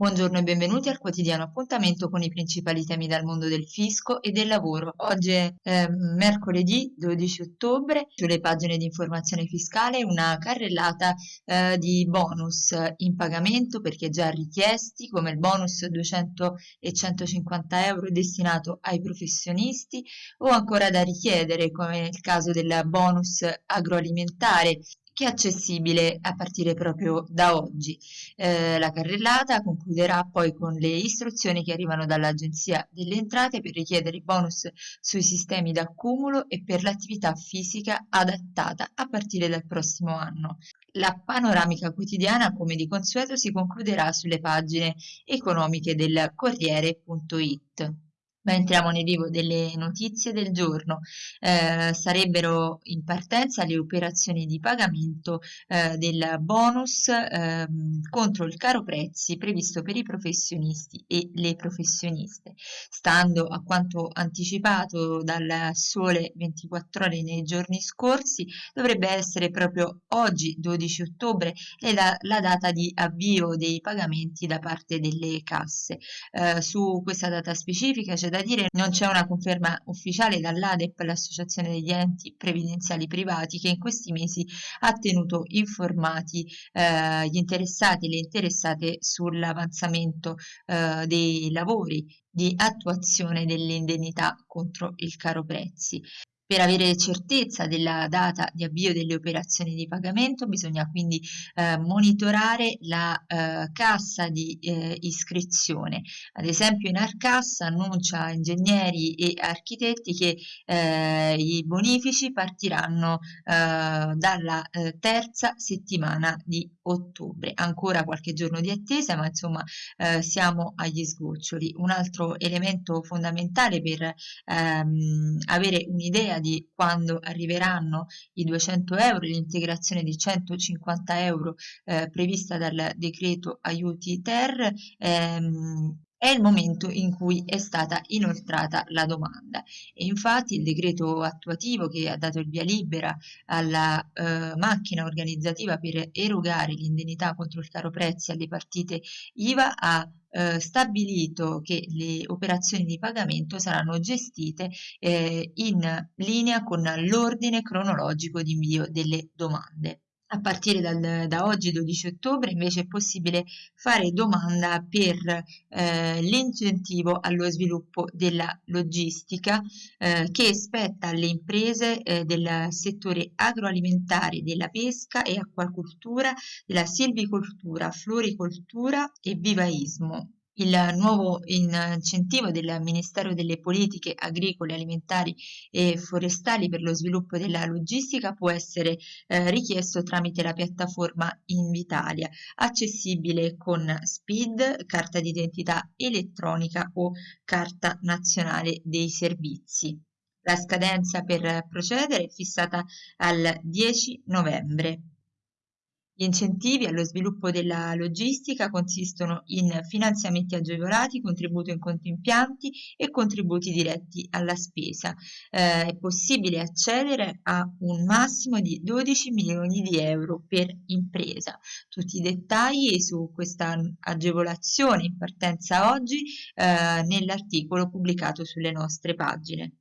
Buongiorno e benvenuti al quotidiano appuntamento con i principali temi dal mondo del fisco e del lavoro. Oggi è eh, mercoledì 12 ottobre, sulle pagine di informazione fiscale una carrellata eh, di bonus in pagamento perché già richiesti come il bonus 200 e 150 euro destinato ai professionisti o ancora da richiedere come nel caso del bonus agroalimentare è accessibile a partire proprio da oggi. Eh, la carrellata concluderà poi con le istruzioni che arrivano dall'Agenzia delle Entrate per richiedere i bonus sui sistemi d'accumulo e per l'attività fisica adattata a partire dal prossimo anno. La panoramica quotidiana, come di consueto, si concluderà sulle pagine economiche del Corriere.it. Ma entriamo nel vivo delle notizie del giorno. Eh, sarebbero in partenza le operazioni di pagamento eh, del bonus eh, contro il caro prezzi previsto per i professionisti e le professioniste. Stando a quanto anticipato dal Sole 24 ore nei giorni scorsi, dovrebbe essere proprio oggi, 12 ottobre, la, la data di avvio dei pagamenti da parte delle casse. Eh, su questa data specifica c'è da da dire non c'è una conferma ufficiale dall'ADEP, l'associazione degli enti previdenziali privati, che in questi mesi ha tenuto informati eh, gli interessati e le interessate sull'avanzamento eh, dei lavori di attuazione dell'indennità contro il caro prezzi. Per avere certezza della data di avvio delle operazioni di pagamento bisogna quindi eh, monitorare la eh, cassa di eh, iscrizione. Ad esempio in Arcassa annuncia ingegneri e architetti che eh, i bonifici partiranno eh, dalla eh, terza settimana di ottobre. Ancora qualche giorno di attesa ma insomma siamo agli sgoccioli. Un altro elemento fondamentale per ehm, avere un'idea di quando arriveranno i 200 euro, l'integrazione di 150 euro eh, prevista dal decreto aiuti ter, ehm, è il momento in cui è stata inoltrata la domanda e infatti il decreto attuativo che ha dato il via libera alla eh, macchina organizzativa per erogare l'indennità contro il caro prezzi alle partite IVA ha eh, stabilito che le operazioni di pagamento saranno gestite eh, in linea con l'ordine cronologico di invio delle domande. A partire dal, da oggi 12 ottobre invece è possibile fare domanda per eh, l'incentivo allo sviluppo della logistica eh, che spetta alle imprese eh, del settore agroalimentare, della pesca e acquacultura, della silvicoltura, floricoltura e vivaismo il nuovo incentivo del Ministero delle Politiche Agricole, Alimentari e Forestali per lo sviluppo della logistica può essere eh, richiesto tramite la piattaforma Invitalia, accessibile con SPID, carta d'identità elettronica o carta nazionale dei servizi. La scadenza per procedere è fissata al 10 novembre. Gli incentivi allo sviluppo della logistica consistono in finanziamenti agevolati, contributo in conto impianti e contributi diretti alla spesa. Eh, è possibile accedere a un massimo di 12 milioni di euro per impresa. Tutti i dettagli su questa agevolazione in partenza oggi eh, nell'articolo pubblicato sulle nostre pagine.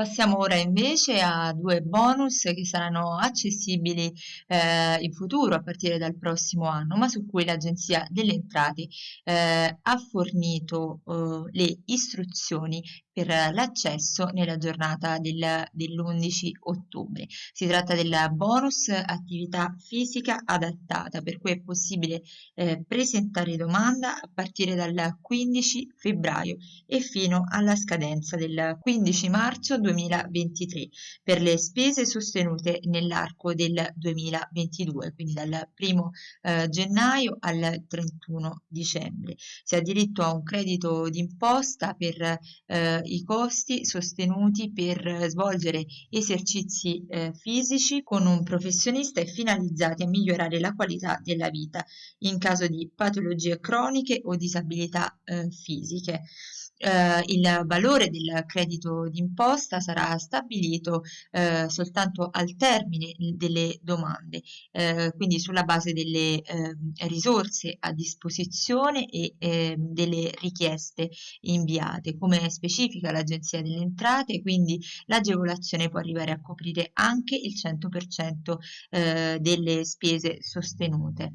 Passiamo ora invece a due bonus che saranno accessibili eh, in futuro a partire dal prossimo anno, ma su cui l'Agenzia delle Entrate eh, ha fornito eh, le istruzioni per l'accesso nella giornata del, dell'11 ottobre. Si tratta del bonus attività fisica adattata, per cui è possibile eh, presentare domanda a partire dal 15 febbraio e fino alla scadenza del 15 marzo 2023 per le spese sostenute nell'arco del 2022, quindi dal 1 eh, gennaio al 31 dicembre. Si ha diritto a un credito d'imposta per eh, i costi sostenuti per svolgere esercizi eh, fisici con un professionista e finalizzati a migliorare la qualità della vita in caso di patologie croniche o disabilità eh, fisiche. Eh, il valore del credito d'imposta sarà stabilito eh, soltanto al termine delle domande, eh, quindi sulla base delle ehm, risorse a disposizione e ehm, delle richieste inviate. Come specifica l'Agenzia delle Entrate, quindi l'agevolazione può arrivare a coprire anche il 100% eh, delle spese sostenute.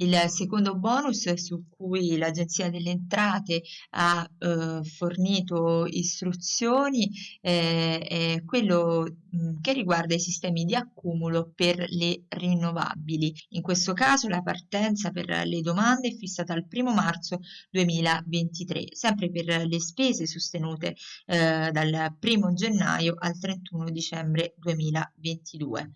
Il secondo bonus su cui l'Agenzia delle Entrate ha eh, fornito istruzioni eh, è quello mh, che riguarda i sistemi di accumulo per le rinnovabili. In questo caso la partenza per le domande è fissata al 1 marzo 2023, sempre per le spese sostenute eh, dal 1 gennaio al 31 dicembre 2022.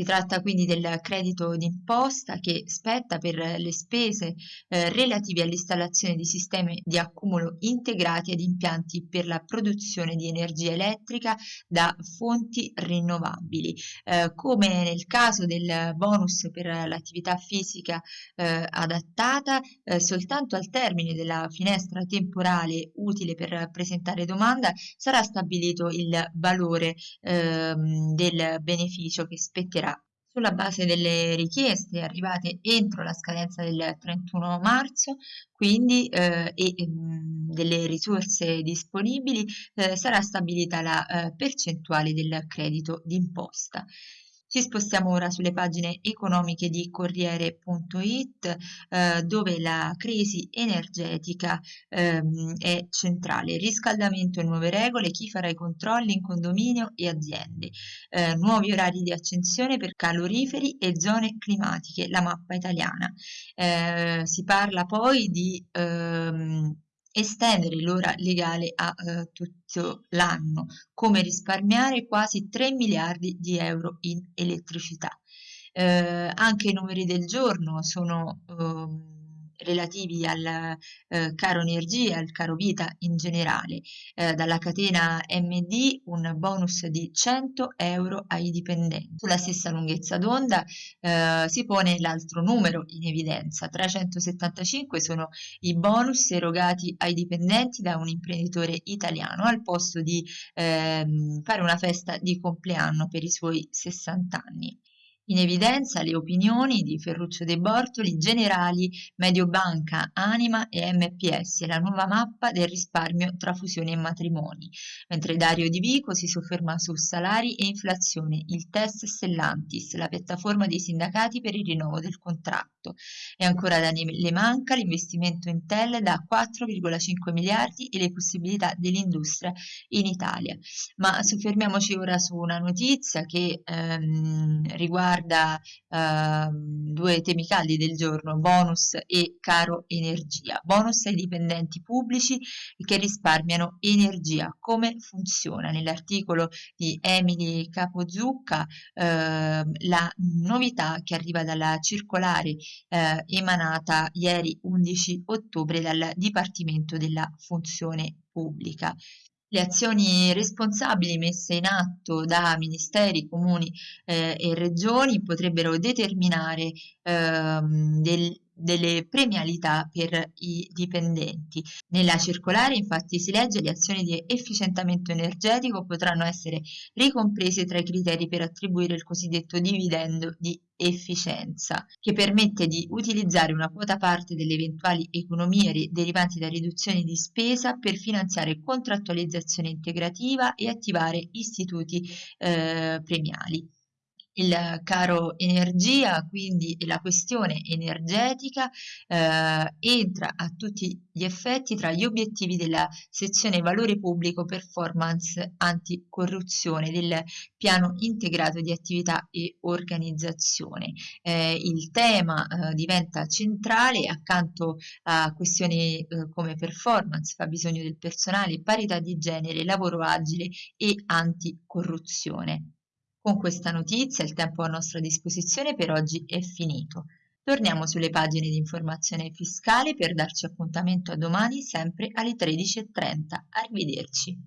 Si tratta quindi del credito d'imposta che spetta per le spese eh, relative all'installazione di sistemi di accumulo integrati ad impianti per la produzione di energia elettrica da fonti rinnovabili. Eh, come nel caso del bonus per l'attività fisica eh, adattata, eh, soltanto al termine della finestra temporale utile per presentare domanda sarà stabilito il valore ehm, del beneficio che spetterà sulla base delle richieste arrivate entro la scadenza del 31 marzo, quindi eh, e mh, mm, delle risorse disponibili, eh, sarà stabilita la eh, percentuale del credito d'imposta. Ci spostiamo ora sulle pagine economiche di Corriere.it eh, dove la crisi energetica ehm, è centrale. Riscaldamento e nuove regole, chi farà i controlli in condominio e aziende. Eh, nuovi orari di accensione per caloriferi e zone climatiche, la mappa italiana. Eh, si parla poi di ehm, estendere l'ora legale a eh, tutto l'anno, come risparmiare quasi 3 miliardi di euro in elettricità. Eh, anche i numeri del giorno sono eh, relativi al eh, caro energia, al caro vita in generale. Eh, dalla catena MD un bonus di 100 euro ai dipendenti. Sulla stessa lunghezza d'onda eh, si pone l'altro numero in evidenza. 375 sono i bonus erogati ai dipendenti da un imprenditore italiano al posto di ehm, fare una festa di compleanno per i suoi 60 anni. In evidenza le opinioni di Ferruccio De Bortoli, Generali, Mediobanca, Anima e MPS, la nuova mappa del risparmio tra fusioni e matrimoni, mentre Dario Di Vico si sofferma su salari e inflazione, il test Stellantis, la piattaforma dei sindacati per il rinnovo del contratto. E ancora Daniele Manca, l'investimento in Tel da 4,5 miliardi e le possibilità dell'industria in Italia. Ma soffermiamoci ora su una notizia che ehm, riguarda riguarda eh, due temi caldi del giorno, bonus e caro energia. Bonus ai dipendenti pubblici che risparmiano energia. Come funziona? Nell'articolo di Emily Capozucca eh, la novità che arriva dalla circolare eh, emanata ieri 11 ottobre dal Dipartimento della Funzione Pubblica le azioni responsabili messe in atto da ministeri, comuni eh, e regioni potrebbero determinare ehm, del, delle premialità per i dipendenti. Nella circolare infatti si legge le azioni di efficientamento energetico potranno essere ricomprese tra i criteri per attribuire il cosiddetto dividendo di efficienza, che permette di utilizzare una quota parte delle eventuali economie derivanti da riduzioni di spesa per finanziare contrattualizzazione integrativa e attivare istituti eh, premiali il caro energia, quindi la questione energetica eh, entra a tutti gli effetti tra gli obiettivi della sezione valore pubblico performance anticorruzione del piano integrato di attività e organizzazione. Eh, il tema eh, diventa centrale accanto a questioni eh, come performance, fa bisogno del personale, parità di genere, lavoro agile e anticorruzione. Con questa notizia il tempo a nostra disposizione per oggi è finito. Torniamo sulle pagine di informazione fiscale per darci appuntamento a domani sempre alle 13.30. Arrivederci.